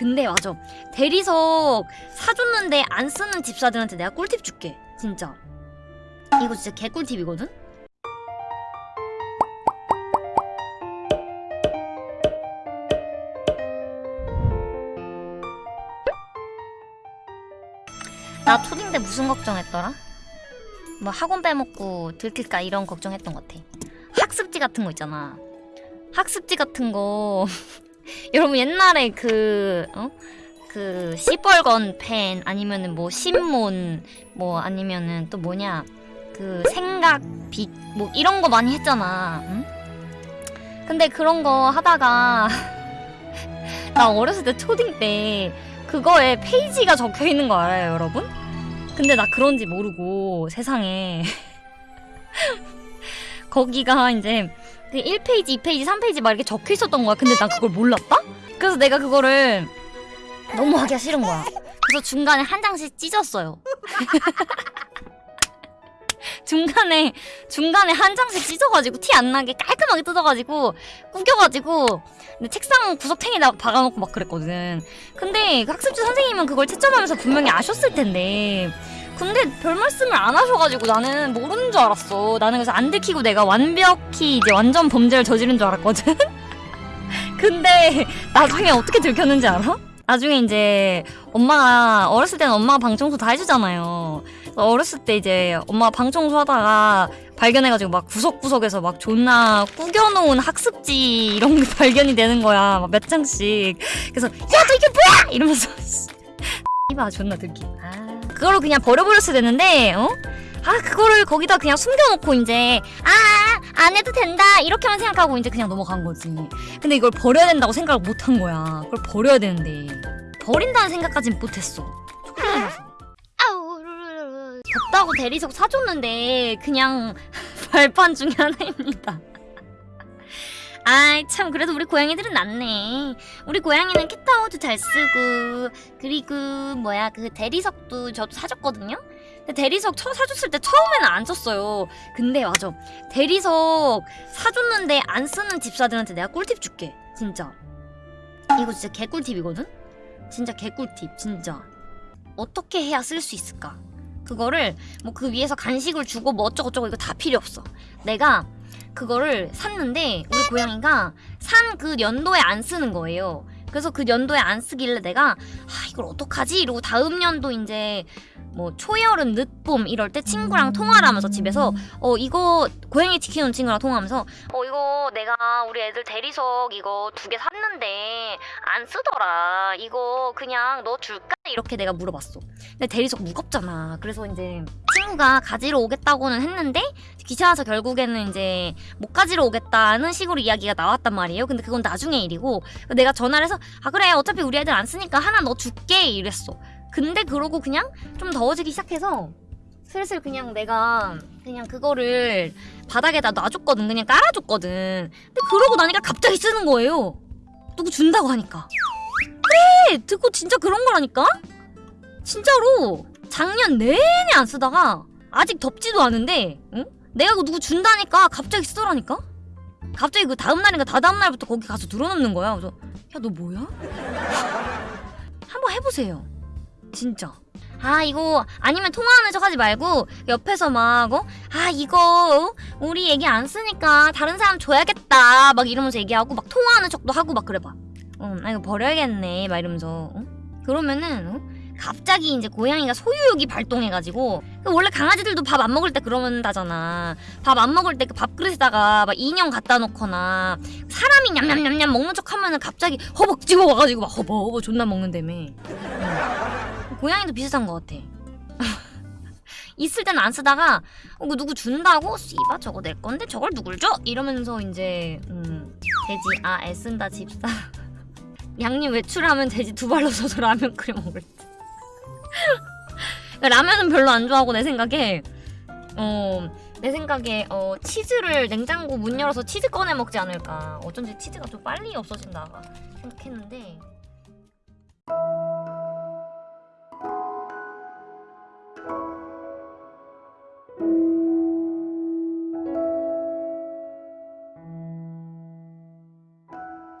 근데 맞아. 대리석 사줬는데 안 쓰는 집사들한테 내가 꿀팁 줄게 진짜. 이거 진짜 개꿀팁이거든? 나 초딩 때 무슨 걱정했더라? 뭐 학원 빼먹고 들킬까 이런 걱정했던 것 같아. 학습지 같은 거 있잖아. 학습지 같은 거 여러분 옛날에 그 어? 그 시뻘건 펜 아니면은 뭐 신문 뭐 아니면은 또 뭐냐 그 생각 빛뭐 이런 거 많이 했잖아. 응? 근데 그런 거 하다가 나 어렸을 때 초딩 때 그거에 페이지가 적혀 있는 거 알아요, 여러분? 근데 나 그런지 모르고 세상에 거기가 이제 그 1페이지, 2페이지, 3페이지 막 이렇게 적혀 있었던 거야. 근데 난 그걸 몰랐다? 그래서 내가 그거를 너무 하기가 싫은 거야. 그래서 중간에 한 장씩 찢었어요. 중간에 중간에 한 장씩 찢어가지고 티 안 나게 깔끔하게 뜯어가지고 구겨가지고 근데 책상 구석탱이다 박아놓고 막 그랬거든. 근데 그 학습지 선생님은 그걸 채점하면서 분명히 아셨을 텐데. 근데 별 말씀을 안 하셔가지고 나는 모르는 줄 알았어. 나는 그래서 안 들키고 내가 완벽히 이제 완전 범죄를 저지른 줄 알았거든. 근데 나중에 어떻게 들켰는지 알아? 나중에 이제 엄마가 어렸을 때는 엄마가 방 청소 다 해주잖아요. 어렸을 때 이제 엄마가 방 청소하다가 발견해가지고 막 구석구석에서 막 존나 꾸겨놓은 학습지 이런 게 발견이 되는 거야. 막 몇 장씩. 그래서 야 너 이게 뭐야? 이러면서 이봐 존나 들기. 아 그거를 그냥 버려버렸어야 되는데 어? 아 그거를 거기다 그냥 숨겨놓고 이제 아 안 해도 된다 이렇게만 생각하고 이제 그냥 넘어간 거지. 근데 이걸 버려야 된다고 생각을 못 한 거야. 그걸 버려야 되는데. 버린다는 생각까진 못했어. 초딩이라서 덥다고 대리석 사줬는데 그냥 발판 중에 하나입니다 아이 참 그래도 우리 고양이들은 낫네. 우리 고양이는 캣타워도 잘 쓰고 그리고 뭐야 그 대리석도 저도 사줬거든요? 근데 대리석 처음 사줬을 때 처음에는 안 썼어요. 근데 맞아. 대리석 사줬는데 안 쓰는 집사들한테 내가 꿀팁 줄게 진짜. 이거 진짜 개꿀팁이거든? 진짜 개꿀팁 진짜. 어떻게 해야 쓸 수 있을까? 그거를 뭐 그 위에서 간식을 주고 뭐 어쩌고저쩌고 이거 다 필요 없어. 내가 그거를 샀는데 우리 고양이가 산 그 연도에 안 쓰는 거예요. 그래서 그 연도에 안 쓰길래 내가 아 이걸 어떡하지? 이러고 다음 연도 이제 뭐 초여름 늦봄 이럴 때 친구랑 통화를 하면서 집에서 어 이거 고양이 지키는 친구랑 통화하면서 어 이거 내가 우리 애들 대리석 이거 두 개 샀는데 안 쓰더라. 이거 그냥 너 줄까? 이렇게 내가 물어봤어. 근데 대리석 무겁잖아. 그래서 이제 친구가 가지러 오겠다고는 했는데 귀찮아서 결국에는 이제 못 가지러 오겠다는 식으로 이야기가 나왔단 말이에요. 근데 그건 나중에 일이고 내가 전화를 해서 아 그래. 어차피 우리 애들 안 쓰니까 하나 너 줄게. 이랬어. 근데 그러고 그냥 좀 더워지기 시작해서 슬슬 그냥 내가 그냥 그거를 바닥에다 놔줬거든. 그냥 깔아줬거든. 근데 그러고 나니까 갑자기 쓰는 거예요. 누구 준다고 하니까. 그래! 듣고 진짜 그런 거라니까? 진짜로 작년 내내 안 쓰다가 아직 덥지도 않은데 응? 내가 그거 누구 준다니까 갑자기 쓰더라니까 갑자기 그 다음날인가 다다음날부터 거기 가서 들어놓는 거야 그래서 야 너 뭐야? 한번 해보세요 진짜. 아 이거 아니면 통화하는 척 하지 말고 옆에서 막 어? 아 이거 어? 우리 얘기 안 쓰니까 다른 사람 줘야겠다 막 이러면서 얘기하고 막 통화하는 척도 하고 막 그래봐 어, 나 이거 버려야겠네 막 이러면서 어? 그러면은 어? 갑자기 이제 고양이가 소유욕이 발동해가지고 그 원래 강아지들도 밥 안 먹을 때 그러면다잖아 밥 안 먹을 때 그 밥그릇에다가 막 인형 갖다 놓거나 사람이 냠냠냠냠 먹는 척 하면은 갑자기 허벅지고 와가지고 막 허버허버 존나 먹는다며 응. 고양이도 비슷한 것 같아 있을 때는 안 쓰다가 어, 그 누구 준다고? 씨바 저거 내 건데 저걸 누굴 줘? 이러면서 이제 음, 돼지 아 애쓴다 집사 양님 외출하면 돼지 두 발로 서서 라면 끓여 먹을 때 라면은 별로 안 좋아하고 내 생각에 어, 내 생각에 어, 치즈를 냉장고 문 열어서 치즈 꺼내 먹지 않을까. 어쩐지 치즈가 좀 빨리 없어진다 생각했는데.